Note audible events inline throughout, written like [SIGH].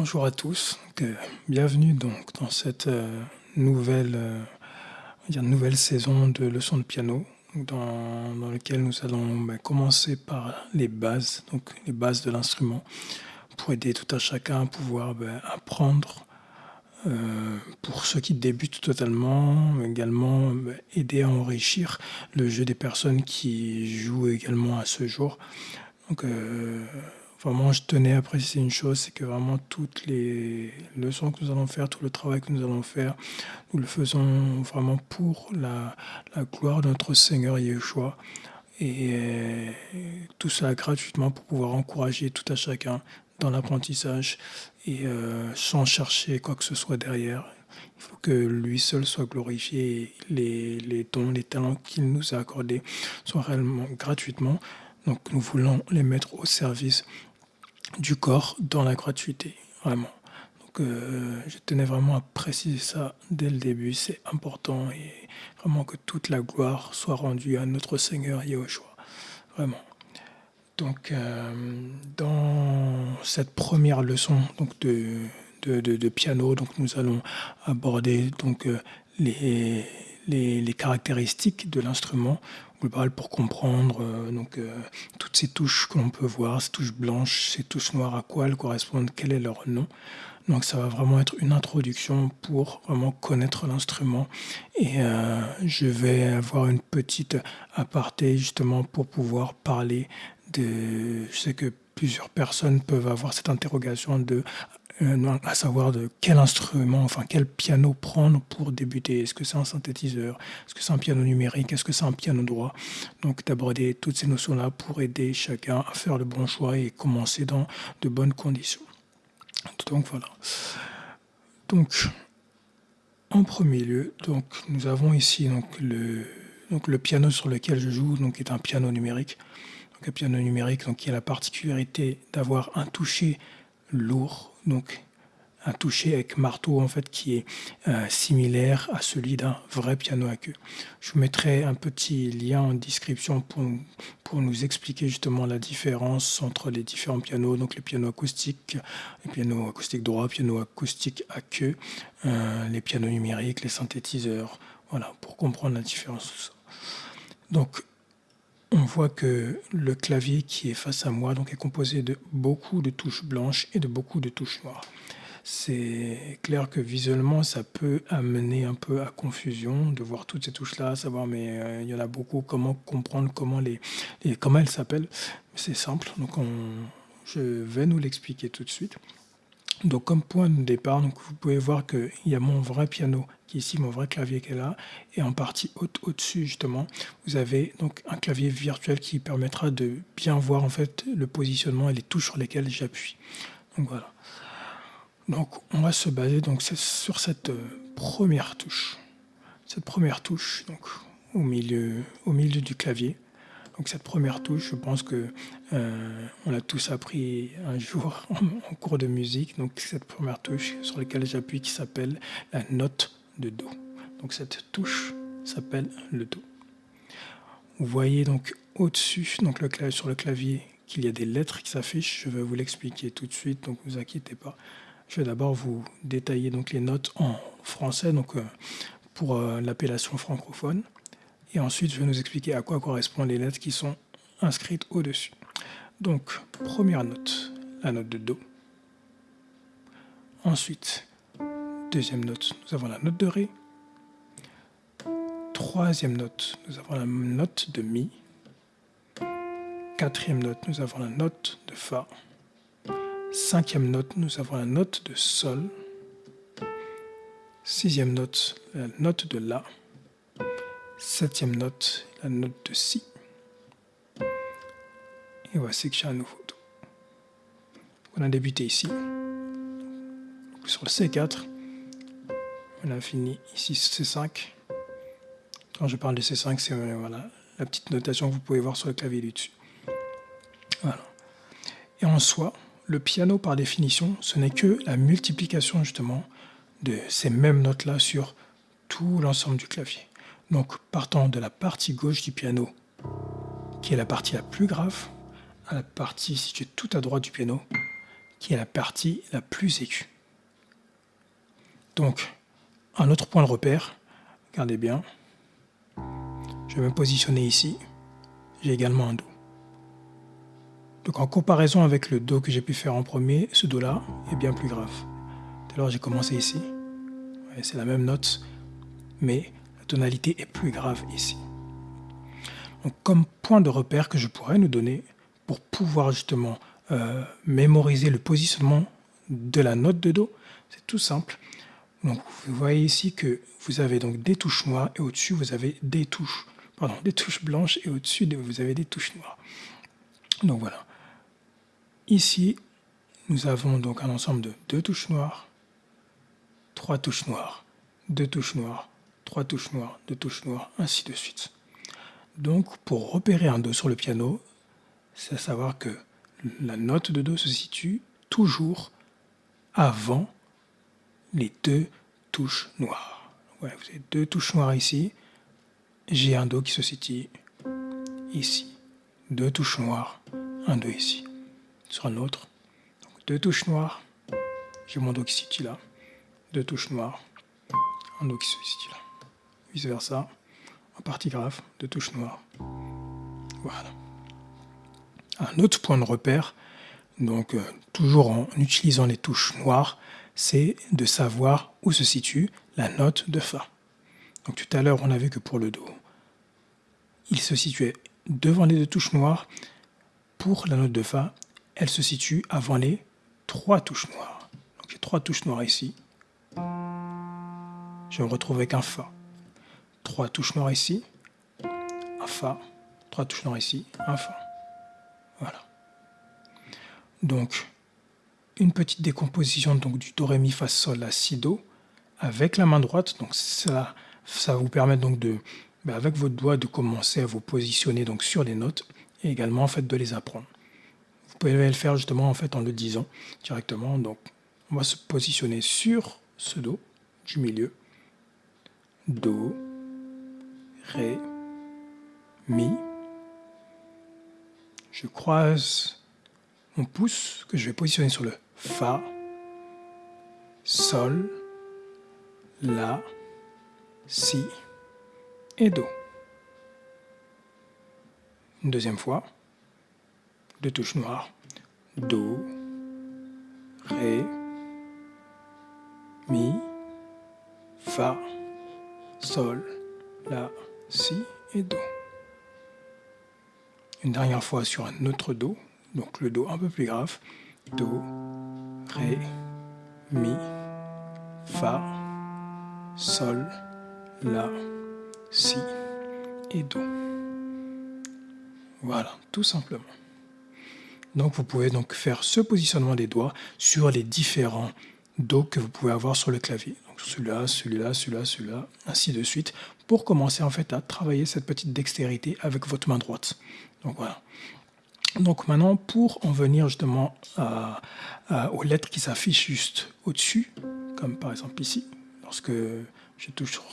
Bonjour à tous, euh, bienvenue donc dans cette euh, nouvelle, euh, nouvelle saison de leçons de piano dans, dans laquelle nous allons bah, commencer par les bases, donc les bases de l'instrument pour aider tout à chacun à pouvoir bah, apprendre pour ceux qui débutent totalement, également bah, aider à enrichir le jeu des personnes qui jouent également à ce jour. Vraiment, je tenais à préciser une chose, c'est que vraiment toutes les leçons que nous allons faire, tout le travail que nous allons faire, nous le faisons vraiment pour la, gloire de notre Seigneur Yeshua. Et, tout ça gratuitement pour pouvoir encourager tout à chacun dans l'apprentissage et euh, sans chercher quoi que ce soit derrière. Il faut que lui seul soit glorifié et les, les dons, les talents qu'il nous a accordés soient réellement gratuitement. Donc nous voulons les mettre au service du corps dans la gratuité, vraiment. Donc euh, je tenais vraiment à préciser ça dès le début, c'est important et vraiment que toute la gloire soit rendue à notre Seigneur Yahushua, vraiment. Donc euh, dans cette première leçon donc de, de, piano, donc nous allons aborder donc euh, les, les, les caractéristiques de l'instrument pour comprendre euh, donc, euh, toutes ces touches que l'on peut voir, ces touches blanches, ces touches noires, à quoi elles correspondent, quel est leur nom. Donc ça va vraiment être une introduction pour vraiment connaître l'instrument. Et euh, je vais avoir une petite aparté justement pour pouvoir parler de... Sais que plusieurs personnes peuvent avoir cette interrogation de euh, à savoir de quel instrument, enfin quel piano prendre pour débuter. Est-ce que c'est un synthétiseur? Est-ce que c'est un piano numérique? Est-ce que c'est un piano droit? Donc d'aborder toutes ces notions-là pour aider chacun à faire le bon choix et commencer dans de bonnes conditions. Donc voilà. Donc en premier lieu, donc nous avons ici le donc le piano sur lequel je joue donc est un piano numérique. Un piano numérique donc qui a la particularité d'avoir un toucher lourd donc un toucher avec marteau en fait qui est euh, similaire à celui d'un vrai piano à queue. Je vous mettrai un petit lien en description pour, pour nous expliquer justement la différence entre les différents pianos, donc les pianos acoustiques, les pianos acoustiques droits, pianos acoustiques à queue, euh, les pianos numériques, les synthétiseurs, voilà, pour comprendre la différence. Donc on voit que le clavier qui est face à moi est composé de beaucoup de touches blanches et de beaucoup de touches noires. C'est clair que visuellement, ça peut amener un peu à confusion de voir toutes ces touches-là, savoir mais euh, il y en a beaucoup, comment comprendre comment, les, comment elles s'appellent. C'est simple, donc je vais nous l'expliquer tout de suite. Donc comme point de départ, donc vous pouvez voir qu'il y a mon vrai piano qui est ici, mon vrai clavier qui est là, et en partie au-dessus justement, vous avez donc un clavier virtuel qui permettra de bien voir en fait le positionnement et les touches sur lesquelles j'appuie. Donc voilà. Donc on va se baser donc sur cette euh, première touche, cette première touche donc au milieu, au milieu du clavier. Donc cette première touche, je pense que euh, on l'a tous appris un [LAUGHS] jour en, cours de musique. Donc cette première touche sur laquelle j'appuie qui s'appelle la note de Do. Donc cette touche s'appelle le Do. Vous voyez donc au-dessus, donc sur le clavier, qu'il y a des lettres qui s'affichent. Je vais vous l'expliquer tout de suite, donc ne vous inquiétez pas. Je vais d'abord vous détailler donc les notes en français, euh, pour euh, l'appellation francophone. Et ensuite, je vais nous expliquer à quoi correspondent les lettres qui sont inscrites au-dessus. Donc, première note, la note de Do. Ensuite, deuxième note, nous avons la note de Ré. Troisième note, nous avons la note de Mi. Quatrième note, nous avons la note de Fa. Cinquième note, nous avons la note de Sol. Sixième note, la note de La. Septième note, la note de Si. Et voici que j'ai un nouveau Do. On a débuté ici. Sur le C4, on a fini ici C5. Quand je parle de C5, c'est euh, voilà, la petite notation que vous pouvez voir sur le clavier du dessus. Voilà. Et en soi, le piano, par définition, ce n'est que la multiplication justement de ces mêmes notes-là sur tout l'ensemble du clavier. Donc partant de la partie gauche du piano, qui est la partie la plus grave, à la partie située tout à droite du piano, qui est la partie la plus aiguë. Donc, un autre point de repère, regardez bien, je vais me positionner ici, j'ai également un Do. Donc en comparaison avec le Do que j'ai pu faire en premier, ce Do-là est bien plus grave. Alors j'ai commencé ici, c'est la même note, mais tonalité est plus grave ici. Donc comme point de repère que je pourrais nous donner pour pouvoir justement euh, mémoriser le positionnement de la note de Do, c'est tout simple. Donc vous voyez ici que vous avez donc des touches noires et au-dessus vous avez des touches, pardon, des touches blanches et au-dessus vous avez des touches noires. Donc voilà. Ici, nous avons donc un ensemble de deux touches noires, trois touches noires, deux touches noires, trois touches noires, deux touches noires, ainsi de suite. Donc pour repérer un Do sur le piano, c'est à savoir que la note de Do se situe toujours avant les deux touches noires. vous avez deux touches noires ici. J'ai un Do qui se situe ici. Deux touches noires, un Do ici. Sur un autre, deux touches noires. J'ai mon Do qui se situe là. Deux touches noires, un Do qui se situe là. Vice versa. En partie grave, deux touches noires. Voilà. Un autre point de repère, donc euh, toujours en utilisant les touches noires, c'est de savoir où se situe la note de Fa. Donc tout à l'heure, on a vu que pour le Do, il se situait devant les deux touches noires. Pour la note de Fa, elle se situe avant les trois touches noires. Donc j'ai trois touches noires ici. Je me retrouve avec un Fa. Trois touches noires ici, un Fa. Trois touches noires ici, un Fa. Voilà. Donc, une petite décomposition donc, du Do, Ré, Mi, Fa, Sol, La, Si, Do avec la main droite. Donc ça, ça vous permettre donc de, ben, avec votre doigt de commencer à vous positionner donc sur les notes et également en fait de les apprendre. Vous pouvez le faire justement en fait en le disant directement. Donc on va se positionner sur ce Do du milieu. Do, Ré, Mi. Je croise mon pouce que je vais positionner sur le Fa, Sol, La, Si et Do. Une deuxième fois, deux touches noires, Do, Ré, Mi, Fa, Sol, La, Si et Do. Une dernière fois sur un autre Do, donc le Do un peu plus grave, Do, Ré, Mi, Fa, Sol, La, Si et Do. Voilà, tout simplement. Donc vous pouvez donc faire ce positionnement des doigts sur les différents Do que vous pouvez avoir sur le clavier. Celui-là, celui-là, celui-là, celui-là, ainsi de suite, pour commencer en fait à travailler cette petite dextérité avec votre main droite. Donc voilà. Donc maintenant, pour en venir justement aux lettres qui s'affichent juste au-dessus, comme par exemple ici, lorsque je touche sur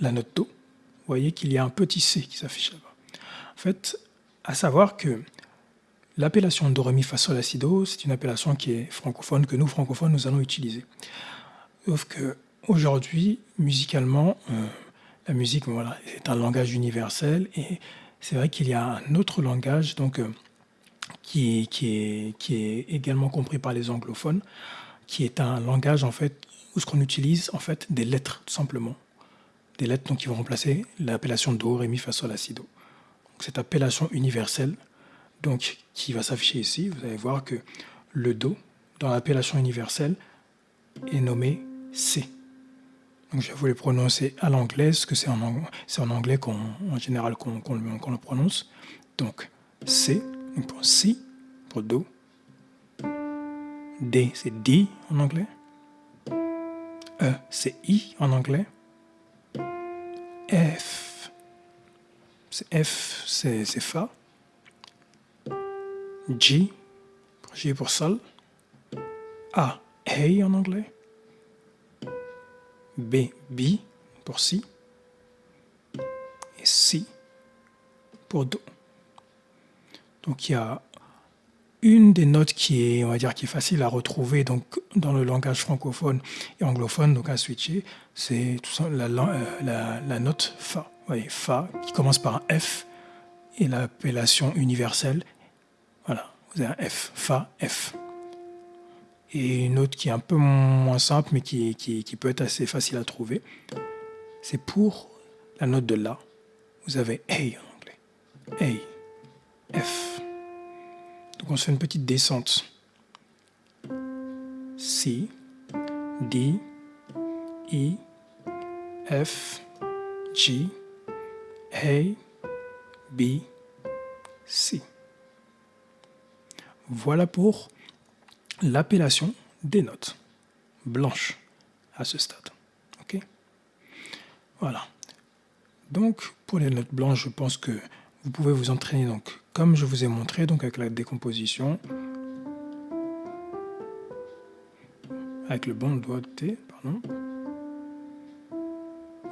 la note Do, vous voyez qu'il y a un petit C qui s'affiche là-bas. En fait, à savoir que l'appellation Do, Ré, Mi, Fa, Sol, La, Si, Do, c'est une appellation qui est francophone, que nous, francophones, nous allons utiliser. Sauf que aujourd'hui, musicalement, euh, la musique voilà, est un langage universel et c'est vrai qu'il y a un autre langage, donc euh, qui, est, qui, est, également compris par les anglophones, qui est un langage en fait où ce qu'on utilise en fait des lettres tout simplement, des lettres donc qui vont remplacer l'appellation do, ré, mi, fa, sol, la, si, do. cette appellation universelle donc qui va s'afficher ici, vous allez voir que le do dans l'appellation universelle est nommé C. Donc je vais vous les prononcer à l'anglaise, que c'est en, anglais qu'on, en général qu'on, le prononce. Donc C, pour Si, pour Do. D, c'est D en anglais. E, c'est I en anglais. F, c'est F, c'est Fa. G, pour G pour Sol. A, A en anglais. B, B pour Si. Et Si pour Do. Donc il y a une des notes qui est, on dire, qui est facile à retrouver donc, dans le langage francophone et anglophone, donc à switcher, c'est la, euh, la, la, note Fa. voyez, Fa qui commence par F et l'appellation universelle, voilà, vous avez un F, Fa, F. Et une autre qui est un peu moins simple, mais qui, qui, peut être assez facile à trouver, c'est pour la note de La. Vous avez A en anglais. A, F. Donc on se fait une petite descente. C, D, E, F, G, A, B, C. Voilà pour l'appellation des notes blanches à ce stade. Ok? Voilà. Donc, pour les notes blanches, je pense que vous pouvez vous entraîner donc comme je vous ai montré donc avec la décomposition avec le bon doigt de T, pardon.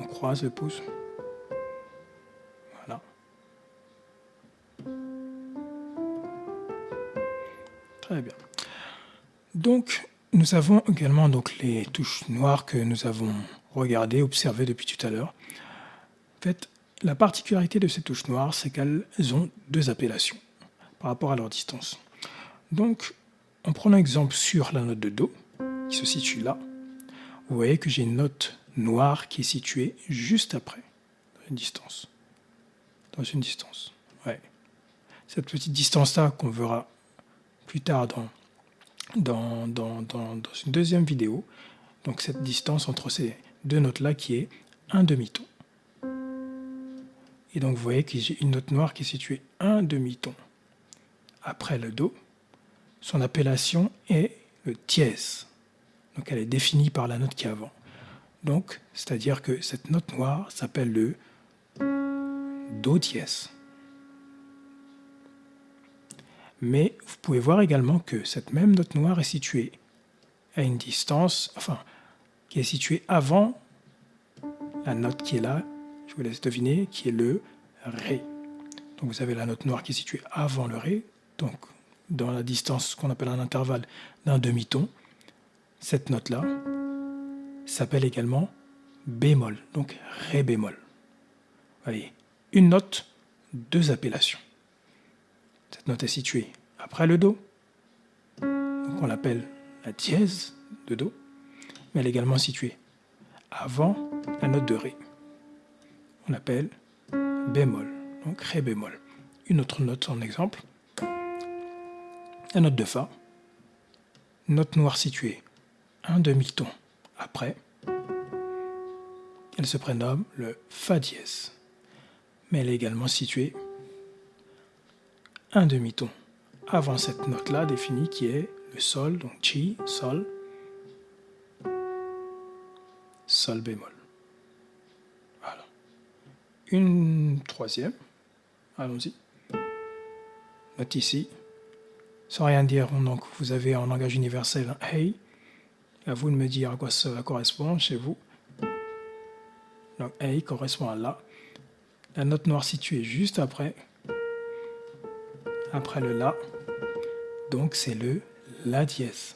On croise le pouce. Voilà. Très bien. Donc, nous avons également donc les touches noires que nous avons regardées, observées depuis tout à l'heure. En fait, la particularité de ces touches noires, c'est qu'elles ont deux appellations par rapport à leur distance. Donc, en prenant exemple sur la note de Do, qui se situe là, vous voyez que j'ai une note noire qui est située juste après, dans une distance. Dans une distance. Ouais. Cette petite distance-là qu'on verra plus tard dans, dans, une deuxième vidéo. Donc cette distance entre ces deux notes-là qui est un demi-ton. Et donc vous voyez que j'ai une note noire qui est située un demi-ton après le Do. Son appellation est le dièse. Donc elle est définie par la note qui est avant. Donc, c'est-à-dire que cette note noire s'appelle le Do dièse. Mais vous pouvez voir également que cette même note noire est située à une distance, enfin, qui est située avant la note qui est là, je vous laisse deviner, qui est le Ré. Donc vous avez la note noire qui est située avant le Ré, donc dans la distance qu'on appelle un intervalle d'un demi-ton. Cette note-là s'appelle également bémol, donc Ré bémol. Vous voyez, une note, deux appellations. Cette note est située après le Do, donc on l'appelle la dièse de Do, mais elle est également située avant la note de Ré. On appelle bémol, donc Ré bémol. Une autre note en exemple, la note de Fa, note noire située un demi-ton après, elle se prénomme le Fa dièse, mais elle est également située un demi-ton avant cette note-là définie qui est le Sol, donc Chi, Sol, Sol bémol une troisième. Allons-y. Note ici. Sans rien dire, donc vous avez en langage universel un hey. À vous de me dire à quoi cela correspond chez vous. Donc hey correspond à la. La note noire située juste après. Après le la. Donc c'est le la dièse.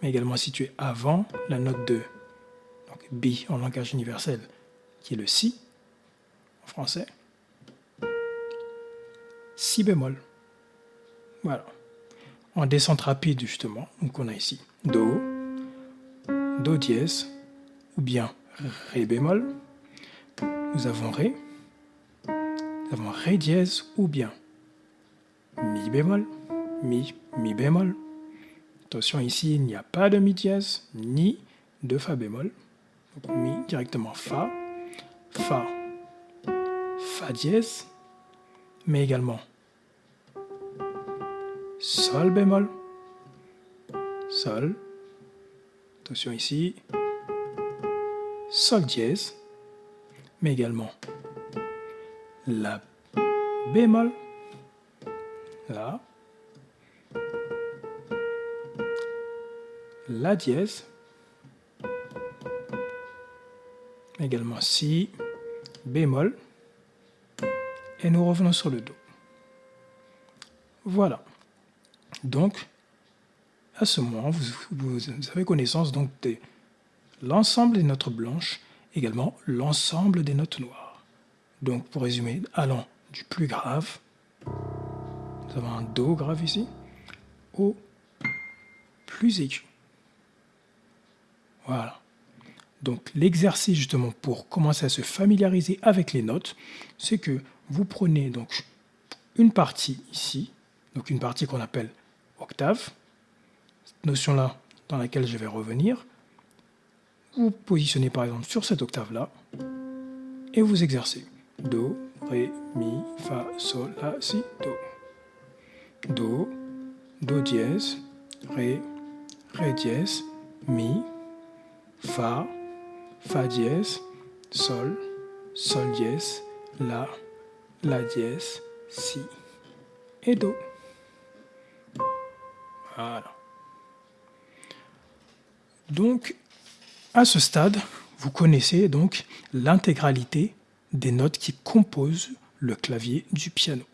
Mais également situé avant la note 2. Donc B en langage universel qui est le Si en français. Si bémol. Voilà. En descente rapide, justement, donc on a ici Do, Do dièse, ou bien Ré bémol. Nous avons Ré. Nous avons Ré dièse, ou bien Mi bémol, Mi, Mi bémol. Attention, ici, il n'y a pas de Mi dièse, ni de Fa bémol. Donc Mi directement Fa. Fa, Fa dièse, mais également Sol bémol, Sol, attention ici, Sol dièse, mais également La bémol, La, La dièse, également Si, bémol, et nous revenons sur le Do. Voilà. Donc, à ce moment, vous, avez connaissance donc de l'ensemble des notes blanches, également l'ensemble des notes noires. Donc, pour résumer, allant du plus grave, nous avons un Do grave ici, au plus aigu. Voilà. Donc l'exercice justement pour commencer à se familiariser avec les notes, c'est que vous prenez donc une partie ici, donc une partie qu'on appelle octave, cette notion-là dans laquelle je vais revenir, vous positionnez par exemple sur cette octave-là, et vous exercez. Do, Ré, Mi, Fa, Sol, La, Si, Do. Do, Do dièse, Ré, Ré dièse, Mi, Fa, Fa dièse, Sol, Sol dièse, La, La dièse, Si et Do. Voilà. Donc, à ce stade, vous connaissez donc l'intégralité des notes qui composent le clavier du piano.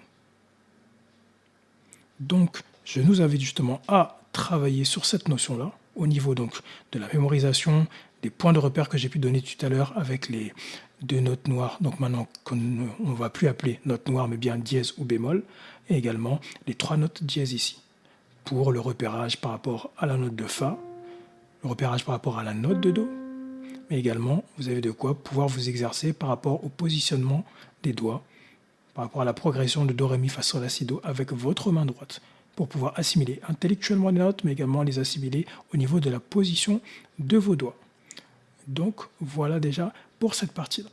Donc, je nous invite justement à travailler sur cette notion-là, au niveau donc de la mémorisation, des points de repère que j'ai pu donner tout à l'heure avec les deux notes noires, donc maintenant qu'on ne va plus appeler notes noires mais bien dièse ou bémol, et également les trois notes dièse ici, pour le repérage par rapport à la note de Fa, le repérage par rapport à la note de Do, mais également vous avez de quoi pouvoir vous exercer par rapport au positionnement des doigts, par rapport à la progression de Do, Ré, Mi, Fa, Sol, La, Si, Do avec votre main droite pour pouvoir assimiler intellectuellement les notes, mais également les assimiler au niveau de la position de vos doigts. Donc voilà déjà pour cette partie-là.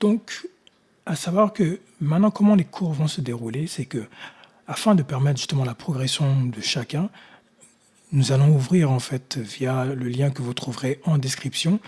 Donc, à savoir que maintenant comment les cours vont se dérouler, c'est que afin de permettre justement la progression de chacun, nous allons ouvrir en fait via le lien que vous trouverez en description,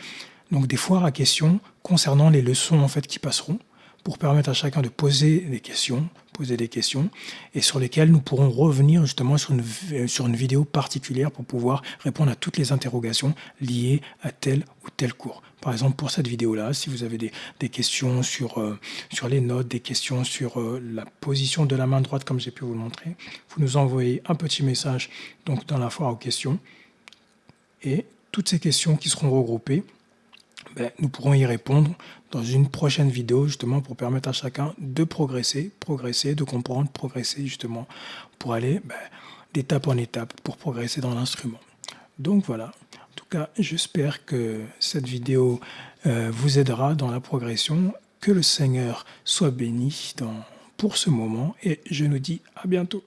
donc des foires à questions concernant les leçons en fait qui passeront pour permettre à chacun de poser des questions, poser des questions, et sur lesquelles nous pourrons revenir justement sur une, sur une vidéo particulière pour pouvoir répondre à toutes les interrogations liées à tel ou tel cours. Par exemple, pour cette vidéo-là, si vous avez des, des questions sur, euh, sur les notes, des questions sur euh, la position de la main droite, comme j'ai pu vous montrer, vous nous envoyez un petit message donc, dans la foire aux questions, et toutes ces questions qui seront regroupées, ben, nous pourrons y répondre dans une prochaine vidéo justement pour permettre à chacun de progresser, progresser, de comprendre, progresser justement pour aller ben, d'étape en étape pour progresser dans l'instrument. Donc voilà, en tout cas j'espère que cette vidéo euh, vous aidera dans la progression, que le Seigneur soit béni pour ce moment et je nous dis à bientôt.